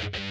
Bye.